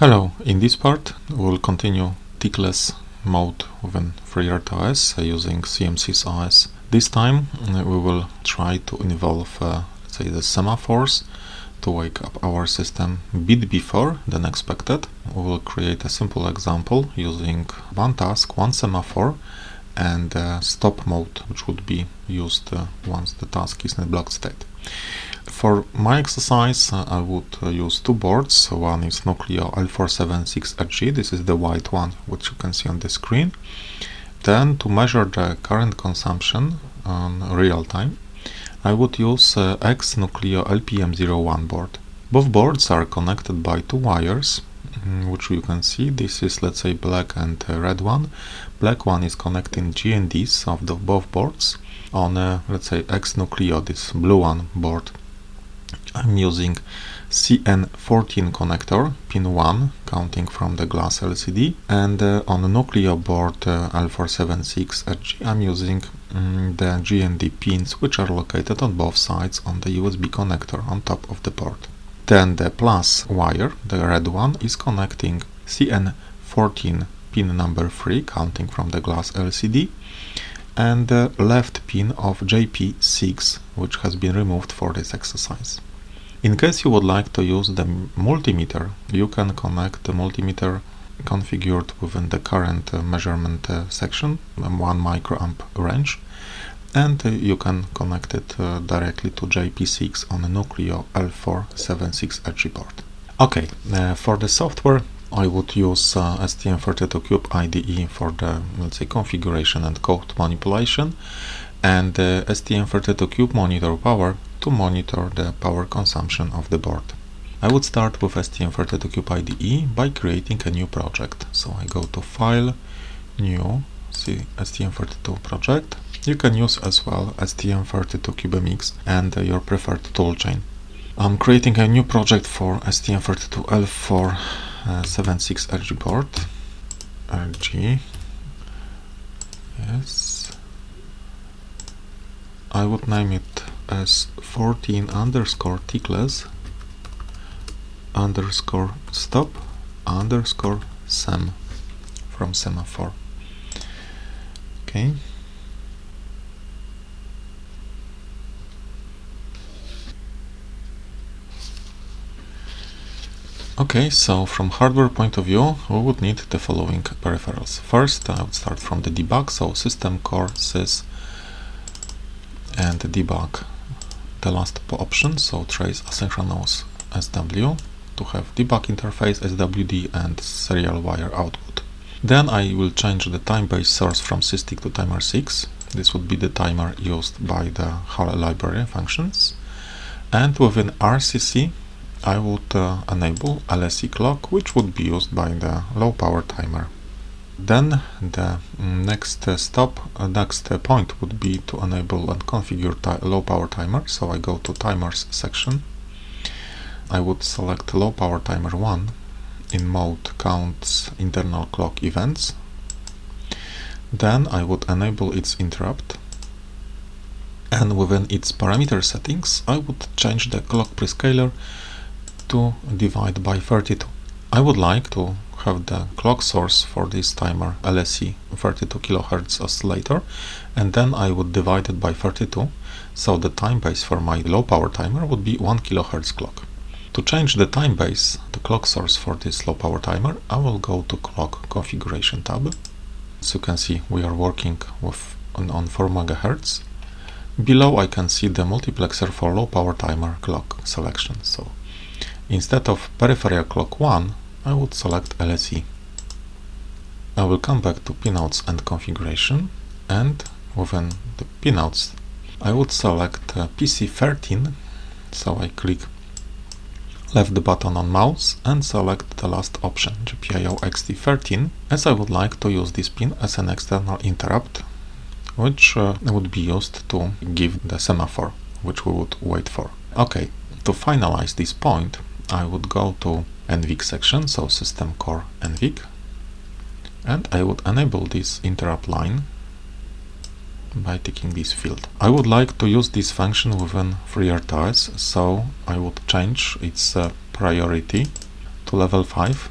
Hello, in this part we'll continue tickless mode within FreeRTOS uh, using CMSIS OS. This time uh, we will try to involve uh, say the semaphores to wake up our system a bit before than expected. We will create a simple example using one task, one semaphore and uh, stop mode which would be used uh, once the task is in a blocked state. For my exercise uh, I would uh, use two boards, one is Nucleo L476HG, this is the white one which you can see on the screen. Then to measure the current consumption on real time I would use uh, X Nucleo LPM01 board. Both boards are connected by two wires mm, which you can see. This is let's say black and uh, red one. Black one is connecting GNDs of the both boards on uh, let's say X Nucleo this blue one board I'm using CN14 connector, pin 1, counting from the glass LCD, and uh, on the Nucleo board uh, L476HG I'm using um, the GND pins which are located on both sides on the USB connector on top of the board. Then the plus wire, the red one, is connecting CN14 pin number 3, counting from the glass LCD, and the left pin of JP6, which has been removed for this exercise. In case you would like to use the multimeter, you can connect the multimeter configured within the current uh, measurement uh, section, 1 microamp range, and uh, you can connect it uh, directly to JP6 on a Nucleo L476HG board. Okay, uh, for the software I would use uh, STM32Cube IDE for the, let's say, configuration and code manipulation and STM32Cube monitor power to monitor the power consumption of the board. I would start with STM32Cube IDE by creating a new project. So I go to File, New, see STM32 project. You can use as well STM32CubeMX and your preferred toolchain. I'm creating a new project for STM32L476RG uh, board. RG, yes. I would name it as 14 underscore tickless underscore stop underscore sem from semaphore. Okay. Okay, so from hardware point of view, we would need the following peripherals. First, I would start from the debug, so system core sys and debug the last option, so trace asynchronous SW to have debug interface SWD and serial wire output. Then I will change the time-based source from SysTick to timer 6. This would be the timer used by the HAL library functions. And within RCC I would uh, enable LSE clock, which would be used by the low power timer. Then the next stop, uh, next point would be to enable and configure low power timer. So I go to timers section. I would select low power timer 1 in mode counts internal clock events. Then I would enable its interrupt. And within its parameter settings, I would change the clock prescaler to divide by 32. I would like to have the clock source for this timer LSE 32 kHz oscillator and then I would divide it by 32 so the time base for my low power timer would be 1 kHz clock. To change the time base, the clock source for this low power timer, I will go to clock configuration tab. As you can see we are working with on, on 4 MHz. Below I can see the multiplexer for low power timer clock selection. So instead of peripheral clock 1 I would select LSE. I will come back to pinouts and configuration and within the pinouts I would select uh, PC13 so I click left the button on mouse and select the last option GPIO EXTI13 as I would like to use this pin as an external interrupt which uh, would be used to give the semaphore which we would wait for. Okay, to finalize this point I would go to NVIC section, so system core NVIC, and I would enable this interrupt line by ticking this field. I would like to use this function within FreeRTOS, so I would change its uh, priority to level 5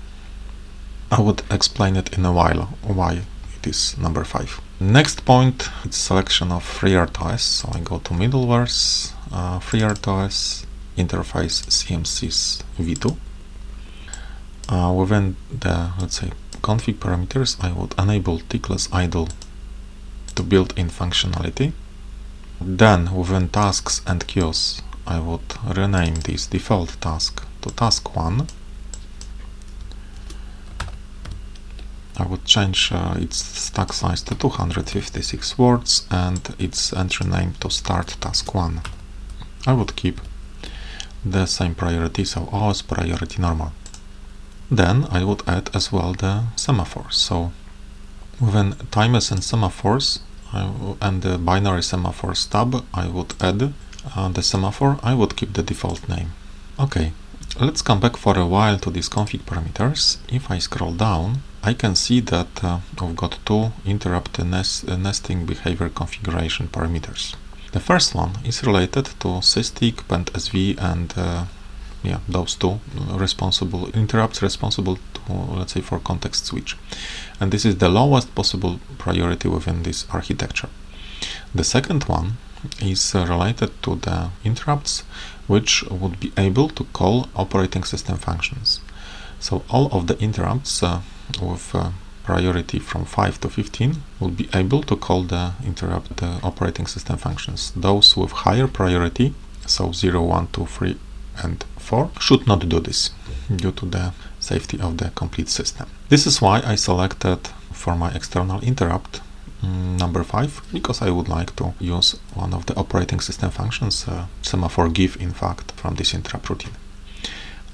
I would explain it in a while why it is number 5. Next point is selection of FreeRTOS. So I go to middlewares, uh, FreeRTOS, interface CMSIS v2. Uh, within the, let's say, config parameters, I would enable tickless idle to built-in functionality. Then within tasks and queues, I would rename this default task to task 1 I would change uh, its stack size to 256 words and its entry name to start task 1. I would keep the same priority, so OS priority normal. Then I would add as well the semaphores. So within timers and semaphores and the binary semaphores tab, I would add uh, the semaphore. I would keep the default name. Okay, let's come back for a while to these config parameters. If I scroll down, I can see that uh, I've got two interrupt nest, uh, nesting behavior configuration parameters. The first one is related to SysTick, PendSV and uh, yeah, those two responsible interrupts responsible to, let's say, for context switch. And this is the lowest possible priority within this architecture. The second one is uh, related to the interrupts which would be able to call operating system functions. So all of the interrupts uh, with uh, priority from 5 to 15 will be able to call the interrupt the operating system functions. Those with higher priority, so 0, 1, 2, 3 and 4, should not do this due to the safety of the complete system. This is why I selected for my external interrupt um, number 5 because I would like to use one of the operating system functions, uh, semaphore give in fact, from this interrupt routine.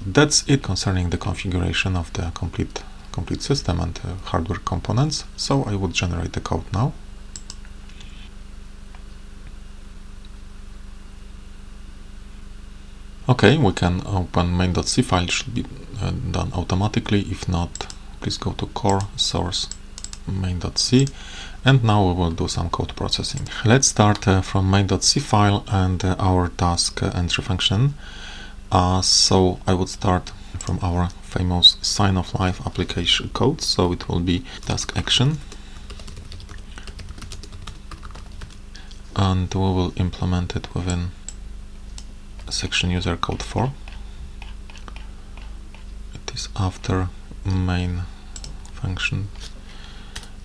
That's it concerning the configuration of the complete complete system and uh, hardware components. So I would generate the code now. Okay, we can open main.c file, should be uh, done automatically. If not, please go to core source main.c and now we will do some code processing. Let's start uh, from main.c file and uh, our task entry function. Uh, so I would start from our famous sign of life application code so it will be task action and we will implement it within section user code 4 it is after main function.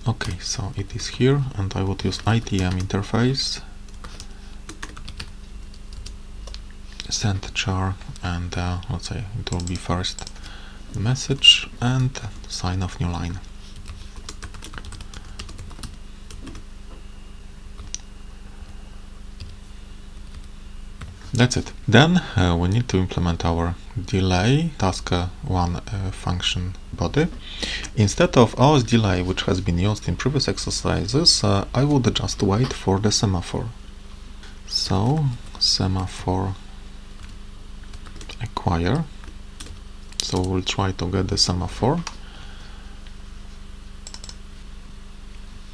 Okay so it is here and I would use ITM interface. Send char and uh, let's say it will be first message and sign of new line. That's it. Then uh, we need to implement our delay task uh, one uh, function body. Instead of OS delay, which has been used in previous exercises, uh, I would just wait for the semaphore. So semaphore acquire so we'll try to get the semaphore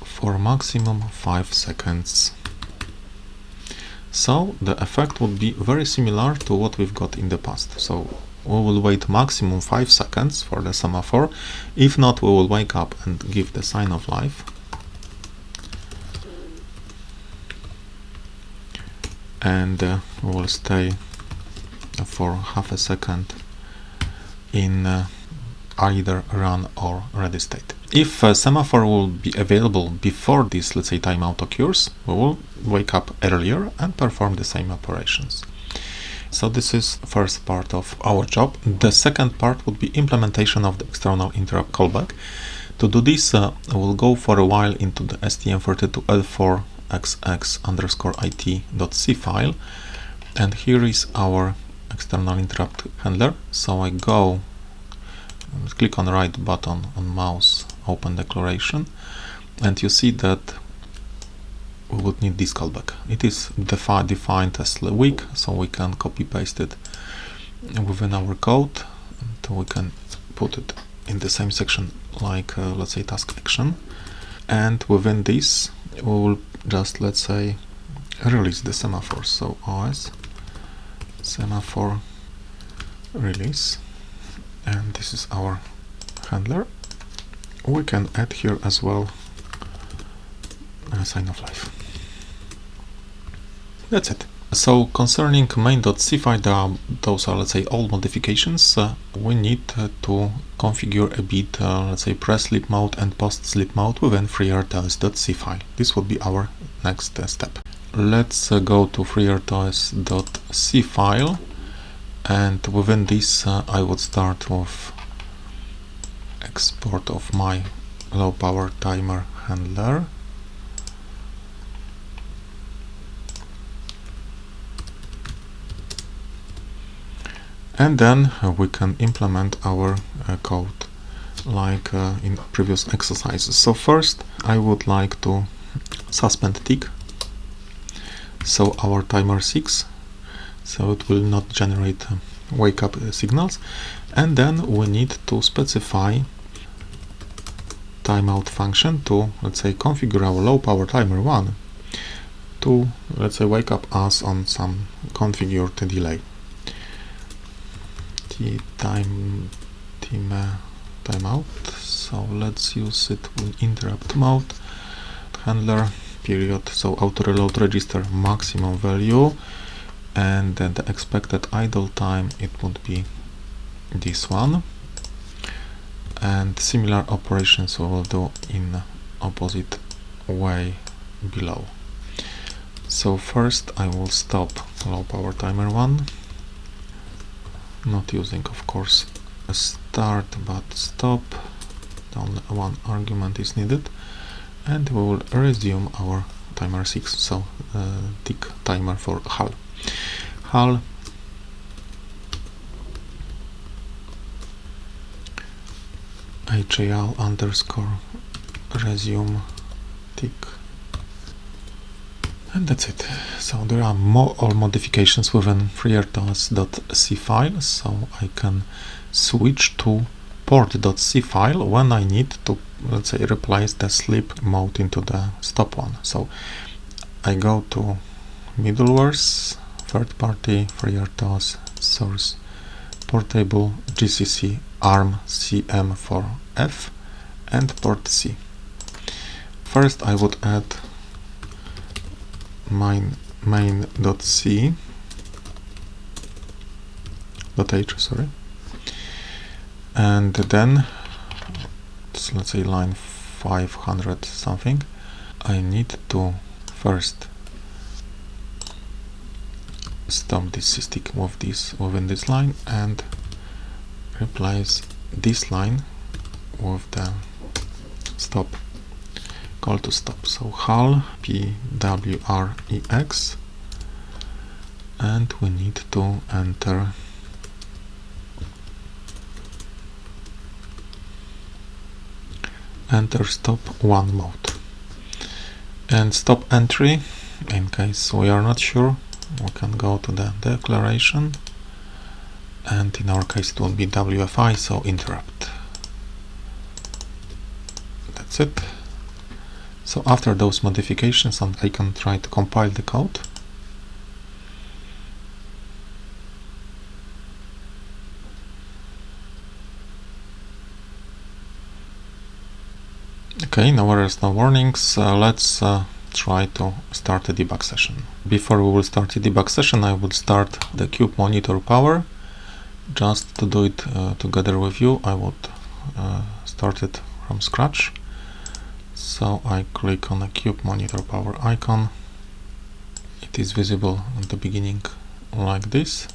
for maximum 5 seconds so the effect would be very similar to what we've got in the past. So we will wait maximum 5 seconds for the semaphore. If not we will wake up and give the sign of life. And uh, we will stay for half a second in uh, either run or ready state. If a semaphore will be available before this, let's say, timeout occurs, we will wake up earlier and perform the same operations. So this is first part of our job. The second part would be implementation of the external interrupt callback. To do this, uh, we'll go for a while into the stm32l4xx underscore it.c file. And here is our external interrupt handler. So I go, click on right button on mouse, open declaration, and you see that we would need this callback. It is defi defined as weak, so we can copy paste it within our code, and we can put it in the same section like uh, let's say task action, and within this we will just let's say release the semaphore. So OS semaphore release and this is our handler we can add here as well a sign of life. That's it. So concerning main.c file, those are let's say all modifications. Uh, we need uh, to configure a bit, uh, let's say pre-sleep mode and post-sleep mode within FreeRTOS.c file. This would be our next uh, step. Let's uh, go to FreeRTOS.c file and within this uh, I would start with export of my low power timer handler and then uh, we can implement our uh, code like uh, in previous exercises. So first I would like to suspend tick so our timer 6 so it will not generate uh, wake up uh, signals. And then we need to specify timeout function to let's say configure our low power timer 1 to let's say wake up us on some configured delay. The time time timeout. So let's use it in interrupt mode. Handler period. So auto reload register maximum value and the expected idle time it would be this one. And similar operations we will do in opposite way below. So first I will stop low power timer 1 not using of course a start but stop. Only one argument is needed. And we will resume our timer 6 so uh, tick timer for HAL HAL HAL underscore resume tick and that's it. So there are more all modifications within freertos.c file. So I can switch to port.c file when I need to let's say replace the sleep mode into the stop one. So I go to middlewares third party FreeRTOS source portable GCC ARM CM4F and port C. First I would add main main.c .h sorry. And then let's say line 500 something I need to first stop this stick with this within this line and replace this line with the stop call to stop. So HAL PWREX and we need to enter enter stop one mode and stop entry in case we are not sure we can go to the declaration and in our case it will be WFI so interrupt that's it so after those modifications I can try to compile the code. Okay, no worries, no warnings. Uh, let's uh, try to start a debug session. Before we will start a debug session, I will start the cube monitor power. Just to do it uh, together with you, I would uh, start it from scratch so I click on the cube monitor power icon it is visible at the beginning like this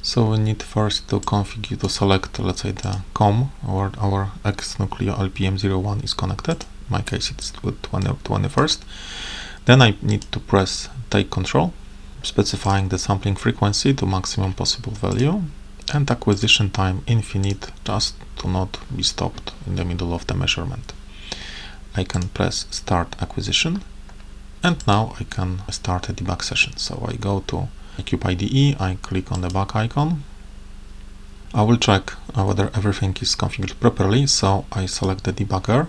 so we need first to configure to select let's say the COM where our X Nucleo LPM01 is connected my case it's with 20, 21st then I need to press take control specifying the sampling frequency to maximum possible value and acquisition time infinite just to not be stopped in the middle of the measurement I can press start acquisition and now I can start a debug session. So I go to Cube IDE, I click on the back icon. I will check whether everything is configured properly, so I select the debugger.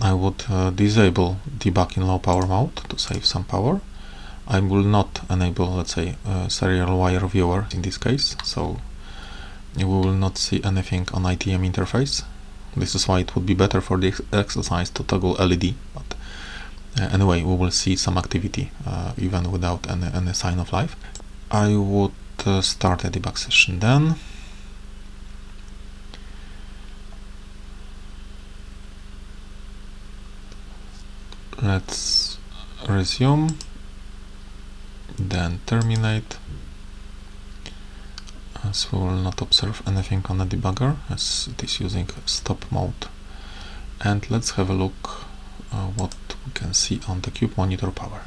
I would uh, disable debug in low power mode to save some power. I will not enable, let's say, serial wire viewer in this case, so you will not see anything on ITM interface. This is why it would be better for this exercise to toggle LED but uh, anyway we will see some activity uh, even without any, any sign of life. I would uh, start a debug session then let's resume then terminate. As we will not observe anything on the debugger as it is using stop mode. And let's have a look uh, what we can see on the cube monitor power.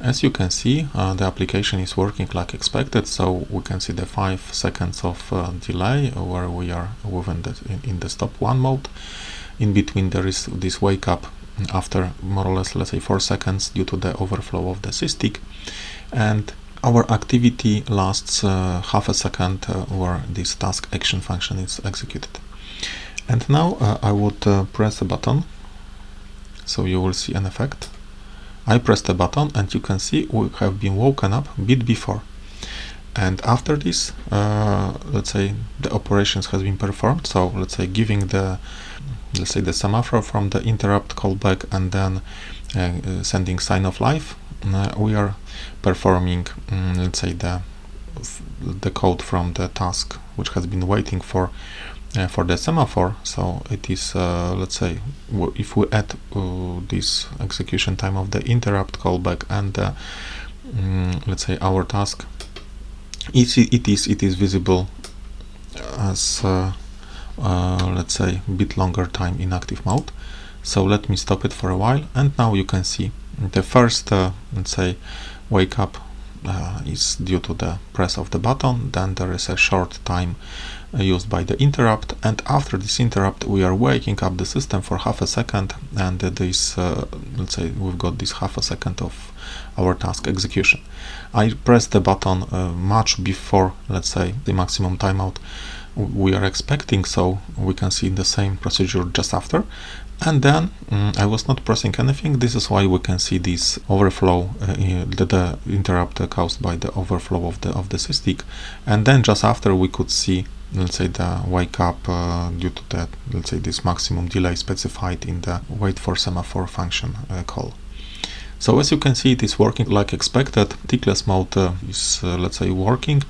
As you can see uh, the application is working like expected so we can see the 5 seconds of uh, delay where we are within the, in, in the stop 1 mode. In between there is this wake up after more or less let's say 4 seconds due to the overflow of the SysTick and our activity lasts uh, half a second uh, where this task action function is executed. And now uh, I would uh, press a button. So you will see an effect. I pressed a button and you can see we have been woken up a bit before. And after this uh, let's say the operations has been performed. So let's say giving the let's say the semaphore from the interrupt callback and then uh, sending sign of life. Uh, we are performing um, let's say the the code from the task which has been waiting for uh, for the semaphore. So it is uh, let's say if we add uh, this execution time of the interrupt callback and um, let's say our task it, it is it is visible as uh, uh, let's say a bit longer time in active mode. So let me stop it for a while and now you can see the first uh, let's say wake up uh, is due to the press of the button. Then there is a short time used by the interrupt and after this interrupt we are waking up the system for half a second and this uh, let's say we've got this half a second of our task execution. I press the button uh, much before let's say the maximum timeout we are expecting so we can see the same procedure just after. And then um, I was not pressing anything. This is why we can see this overflow uh, the, the, interrupt caused by the overflow of the of the SysTick and then just after we could see let's say the wake up uh, due to that let's say this maximum delay specified in the wait for semaphore function uh, call so as you can see, it is working like expected. Tickless mode uh, is, uh, let's say, working.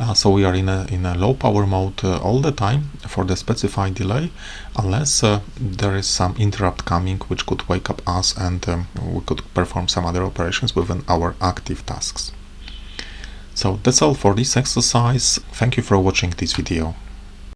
Uh, so we are in a, in a low power mode uh, all the time for the specified delay, unless uh, there is some interrupt coming which could wake up us and um, we could perform some other operations within our active tasks. So that's all for this exercise. Thank you for watching this video.